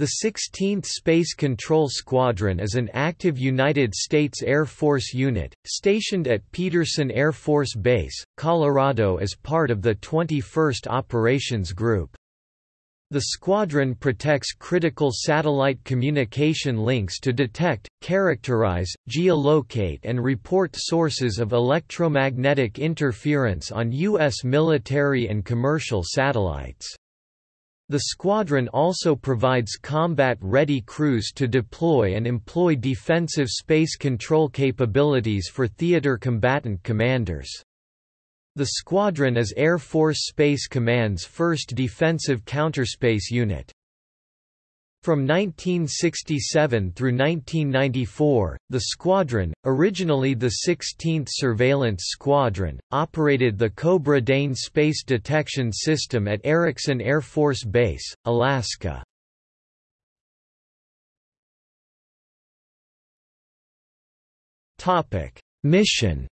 The 16th Space Control Squadron is an active United States Air Force unit, stationed at Peterson Air Force Base, Colorado as part of the 21st Operations Group. The squadron protects critical satellite communication links to detect, characterize, geolocate and report sources of electromagnetic interference on U.S. military and commercial satellites. The squadron also provides combat-ready crews to deploy and employ defensive space control capabilities for theater combatant commanders. The squadron is Air Force Space Command's first defensive counterspace unit. From 1967 through 1994, the squadron, originally the 16th Surveillance Squadron, operated the Cobra Dane Space Detection System at Eareckson Air Force Base, Alaska. Mission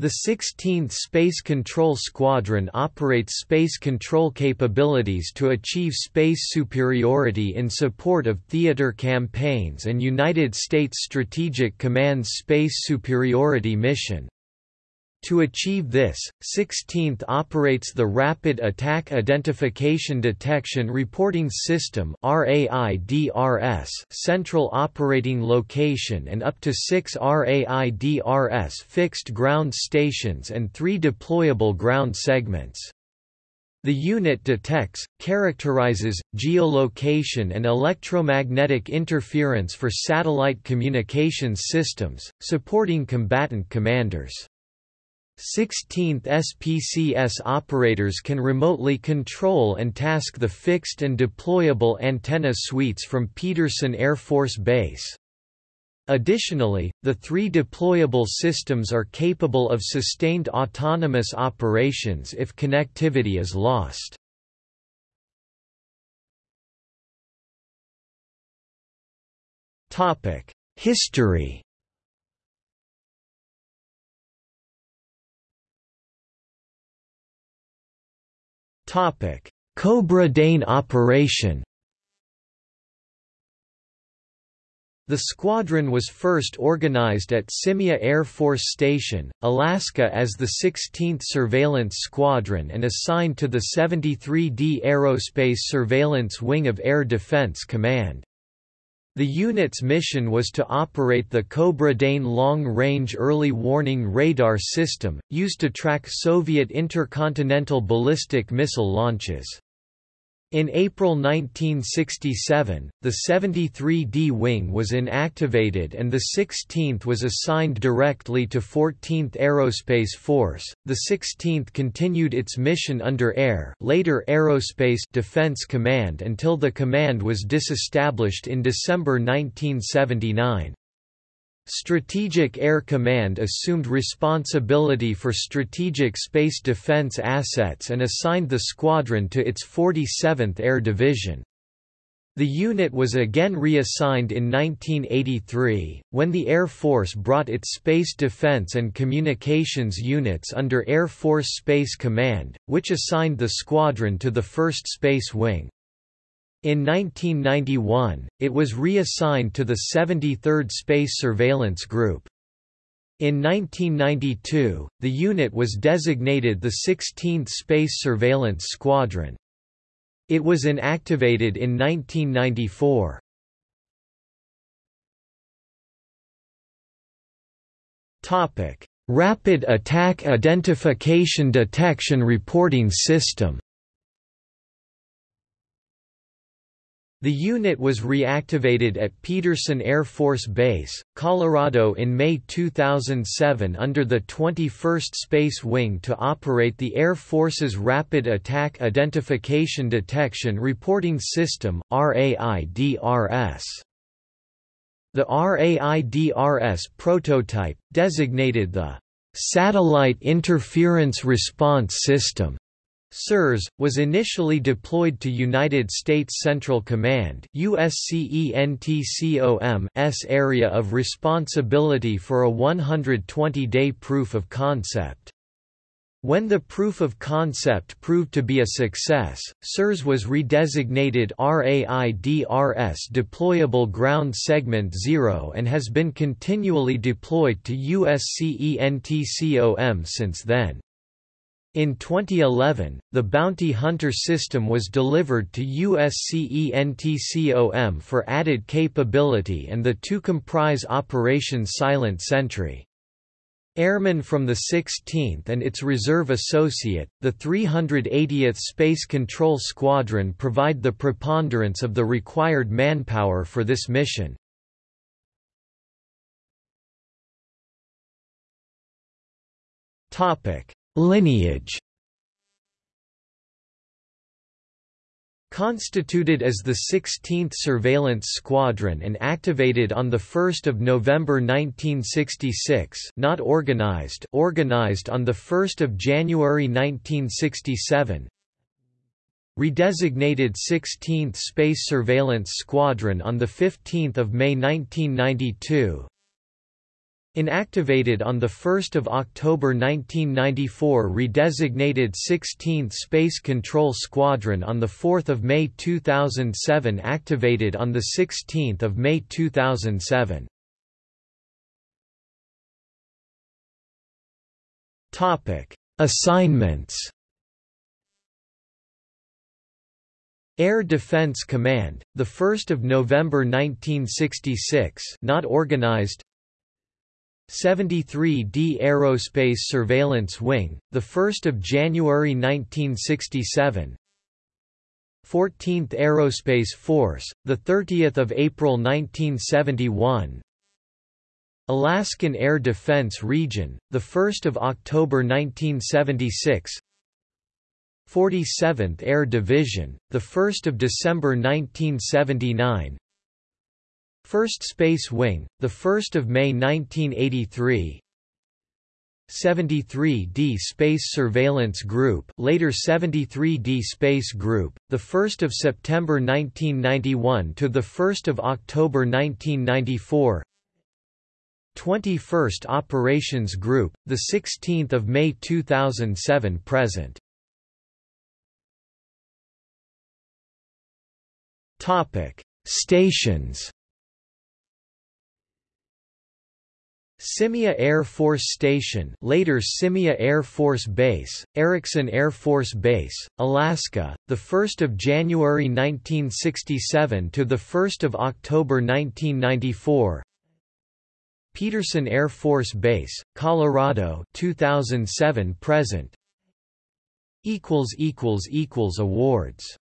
The 16th Space Control Squadron operates space control capabilities to achieve space superiority in support of theater campaigns and United States Strategic Command's Space Superiority Mission. To achieve this, 16th operates the Rapid Attack Identification Detection Reporting System Central Operating Location and up to six RAIDRS fixed ground stations and three deployable ground segments. The unit detects, characterizes, geolocation and electromagnetic interference for satellite communications systems, supporting combatant commanders. 16th SPCS operators can remotely control and task the fixed and deployable antenna suites from Peterson Air Force Base. Additionally, the three deployable systems are capable of sustained autonomous operations if connectivity is lost. History Cobra Dane operation The squadron was first organized at Shemya Air Force Station, Alaska as the 16th Surveillance Squadron and assigned to the 73d Aerospace Surveillance Wing of Air Defense Command. The unit's mission was to operate the Cobra Dane long-range early warning radar system, used to track Soviet intercontinental ballistic missile launches. In April 1967, the 73D Wing was inactivated and the 16th was assigned directly to 14th Aerospace Force. The 16th continued its mission under Air, later Aerospace Defense Command until the command was disestablished in December 1979. Strategic Air Command assumed responsibility for strategic space defense assets and assigned the squadron to its 47th Air Division. The unit was again reassigned in 1983, when the Air Force brought its Space Defense and Communications units under Air Force Space Command, which assigned the squadron to the 1st Space Wing. In 1991, it was reassigned to the 73rd Space Surveillance Group. In 1992, the unit was designated the 16th Space Surveillance Squadron. It was inactivated in 1994. Topic: Rapid Attack Identification Detection Reporting System The unit was reactivated at Peterson Air Force Base, Colorado in May 2007 under the 21st Space Wing to operate the Air Force's Rapid Attack Identification Detection Reporting System RAIDRS. The RAIDRS prototype, designated the Satellite Interference Response System, SIRS, was initially deployed to United States Central Command USCENTCOM's area of responsibility for a 120-day proof of concept. When the proof of concept proved to be a success, SIRS was redesignated RAIDRS Deployable Ground Segment 0 and has been continually deployed to USCENTCOM since then. In 2011, the Bounty Hunter system was delivered to USCENTCOM for added capability and the two comprise Operation Silent Sentry. Airmen from the 16th and its reserve associate, the 380th Space Control Squadron provide the preponderance of the required manpower for this mission. Lineage. Constituted as the 16th Surveillance Squadron and activated on 1 November 1966 not organized organized on 1 January 1967 Redesignated 16th Space Surveillance Squadron on 15 May 1992 Inactivated on 1 October 1994 redesignated 16th Space Control Squadron on 4 May 2007 activated on 16 May 2007 Assignments Air Defense Command, the 1st of November 1966, not organized. 73D Aerospace Surveillance Wing, the 1st of January 1967. 14th Aerospace Force, the 30th of April 1971. Alaskan Air Defense Region, the 1st of October 1976. 47th Air Division, the 1st of December 1979. 1st Space Wing, 1 May 1983 73D Space Surveillance Group later 73D Space Group, 1 September 1991 to 1 October 1994 21st Operations Group, 16 May 2007 present. Topic: Stations Shemya Air Force Station later Shemya Air Force Base, Eareckson Air Force Base, Alaska, 1 January 1967 to 1 October 1994 Peterson Air Force Base, Colorado 2007 present. Awards